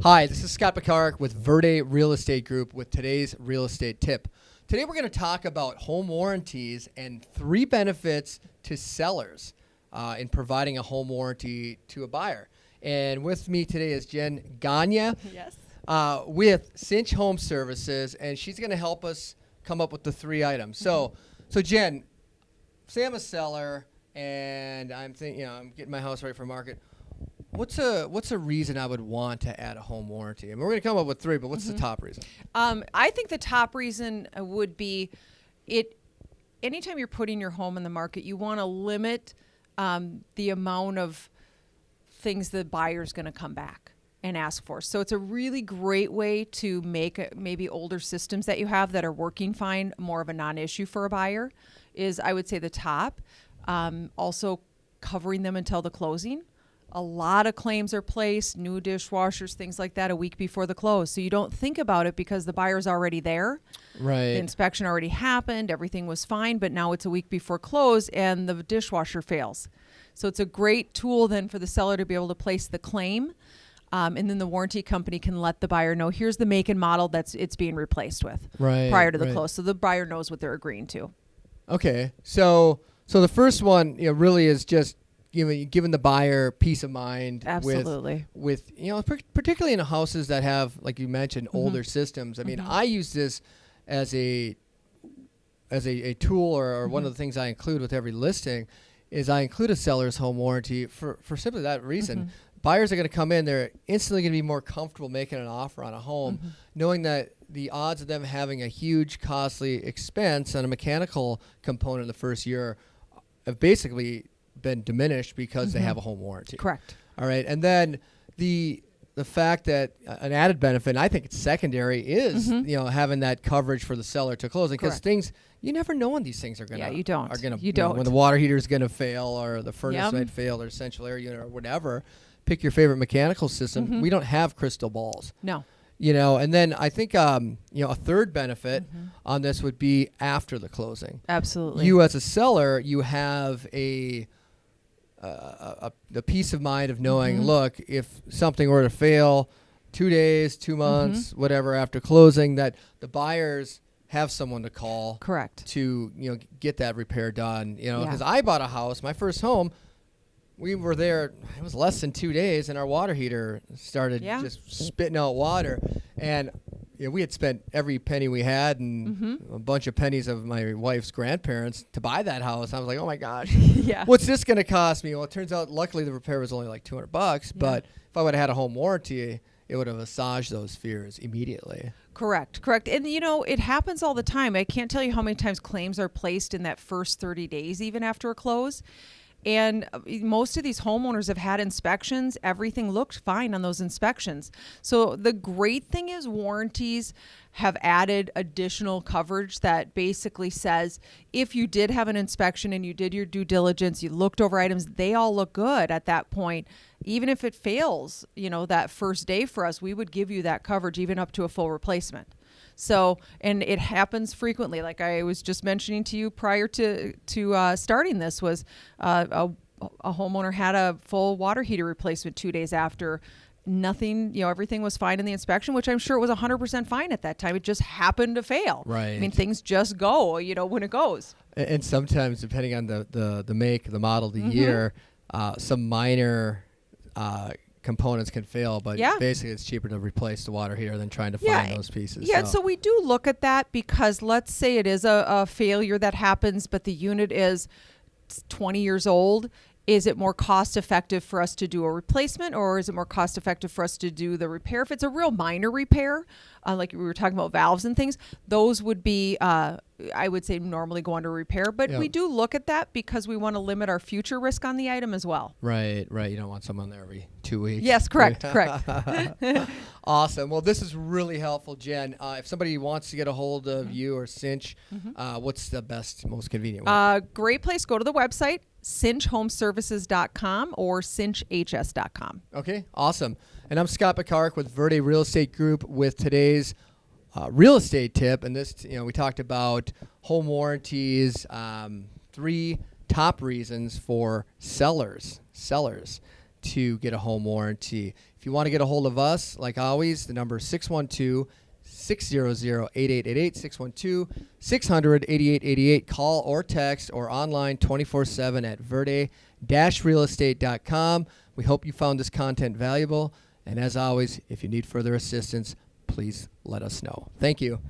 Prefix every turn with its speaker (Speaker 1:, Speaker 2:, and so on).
Speaker 1: Hi, this is Scott Picard with Verde Real Estate Group with today's real estate tip. Today we're going to talk about home warranties and three benefits to sellers uh, in providing a home warranty to a buyer. And with me today is Jen Gagne
Speaker 2: Yes.
Speaker 1: uh, with Cinch Home Services, and she's going to help us come up with the three items. So, so Jen, say I'm a seller and I'm thinking, you know, I'm getting my house ready for market. What's a what's a reason I would want to add a home warranty? I mean, we're going to come up with three, but what's the top reason?
Speaker 2: Um, I think the top reason uh, would be it. Anytime you're putting your home in the market, you want to limit um, the amount of things the buyer's going to come back and ask for. So it's a really great way to make a, maybe older systems that you have that are working fine more of a non-issue for a buyer. Is I would say the top. Um, also covering them until the closing. A lot of claims are placed, new dishwashers, things like that, a week before the close. So you don't think about it because the buyer's already there.
Speaker 1: Right.
Speaker 2: The inspection already happened, everything was fine, but now it's a week before close and the dishwasher fails. So it's a great tool then for the seller to be able to place the claim. Um, and then the warranty company can let the buyer know here's the make and model that's it's being replaced with
Speaker 1: Right,
Speaker 2: prior to the
Speaker 1: right.
Speaker 2: close. So the buyer knows what they're agreeing to.
Speaker 1: Okay, so so the first one, you know, really is just giving giving the buyer peace of mind.
Speaker 2: Absolutely.
Speaker 1: With, with you know, particularly in houses that have, like you mentioned,
Speaker 2: Mm-hmm.
Speaker 1: older systems. I mean, I use this as a as a, a tool or, or
Speaker 2: Mm-hmm.
Speaker 1: one of the things I include with every listing is I include a seller's home warranty for, for simply that reason.
Speaker 2: Mm-hmm.
Speaker 1: Buyers are going to come in, they're instantly going to be more comfortable making an offer on a home,
Speaker 2: Mm-hmm.
Speaker 1: knowing that the odds of them having a huge, costly expense on a mechanical component in the first year have basically been diminished because they have a home warranty.
Speaker 2: Mm-hmm. Correct.
Speaker 1: All right, and then the the fact that an added benefit, and I think it's secondary, is you know having that coverage for the seller to closing because
Speaker 2: Mm-hmm.
Speaker 1: Things you never know when these things are gonna
Speaker 2: Yeah, you don't.
Speaker 1: are gonna
Speaker 2: You
Speaker 1: know, when
Speaker 2: don't.
Speaker 1: when the water heater is gonna fail or the furnace
Speaker 2: Yep.
Speaker 1: might fail or central air unit or whatever. Pick your favorite mechanical system.
Speaker 2: Mm-hmm.
Speaker 1: We don't have crystal balls
Speaker 2: No.
Speaker 1: you know and then i think um, you know a third benefit
Speaker 2: Mm-hmm.
Speaker 1: on this would be after the closing
Speaker 2: Absolutely.
Speaker 1: you as a seller you have a uh, a, a, the peace of mind of knowing
Speaker 2: Mm-hmm.
Speaker 1: look if something were to fail two days two
Speaker 2: Mm-hmm.
Speaker 1: months whatever after closing that the buyers have someone to call
Speaker 2: Correct.
Speaker 1: to you know get that repair done you know
Speaker 2: Yeah.
Speaker 1: because i bought a house my first home we were there it was less than two days and our water heater started
Speaker 2: Yeah.
Speaker 1: just spitting out water and know, we had spent every penny we had and
Speaker 2: Mm-hmm.
Speaker 1: a bunch of pennies of my wife's grandparents to buy that house i was like oh my gosh
Speaker 2: yeah.
Speaker 1: what's this going to cost me well it turns out luckily the repair was only like 200 bucks but if i would have had a home warranty it would have assuaged those fears immediately
Speaker 2: Correct, correct. And you know, it happens all the time. I can't tell you how many times claims are placed in that first 30 days, even after a close. And uh, most of these homeowners have had inspections. Everything looked fine on those inspections. So the great thing is, warranties have added additional coverage that basically says if you did have an inspection and you did your due diligence, you looked over items, they all look good at that point. Even if it fails, you know, that first day for us, we would give you that coverage even up to a full replacement. So, and it happens frequently. Like I was just mentioning to you prior to to uh, starting this, was uh, a, a homeowner had a full water heater replacement two days after. Nothing, you know, everything was fine in the inspection, which I'm sure it was 100% fine at that time. It just happened to fail. Right. I mean, things just go, you know, when it goes.
Speaker 1: And sometimes, depending on the, the, the make, the model, the
Speaker 2: Mm-hmm.
Speaker 1: year, uh, some minor uh, components can fail, but
Speaker 2: Yeah.
Speaker 1: basically it's cheaper to replace the water heater than trying to
Speaker 2: Yeah,
Speaker 1: find those pieces.
Speaker 2: Yeah, so we do look at that because let's say it is a, a failure that happens, but the unit is 20 years old. Is it more cost effective for us to do a replacement or is it more cost effective for us to do the repair? If it's a real minor repair, uh, like we were talking about valves and things, those would be, uh, I would say, normally go under repair. But
Speaker 1: Yeah.
Speaker 2: we do look at that because we want to limit our future risk on the item as well.
Speaker 1: Right, right. You don't want someone there every two weeks.
Speaker 2: Yes, correct, correct.
Speaker 1: awesome. Well, this is really helpful, Jen. Uh, if somebody wants to get a hold of
Speaker 2: Mm-hmm.
Speaker 1: you or Cinch, uh, what's the best, most convenient way?
Speaker 2: Uh, great place. Go to the website, cinchhomeservices.com or cinchhs.com.
Speaker 1: Okay, awesome. And I'm Scott Picard with Verde Real Estate Group with today's uh, real estate tip. And this, you know, we talked about home warranties, um, three top reasons for sellers, sellers to get a home warranty. If you want to get a hold of us, like always, the number is 612 600 8888 612 600 8888. Call or text or online 24 7 at verde realestate.com. We hope you found this content valuable. And as always, if you need further assistance, please let us know. Thank you.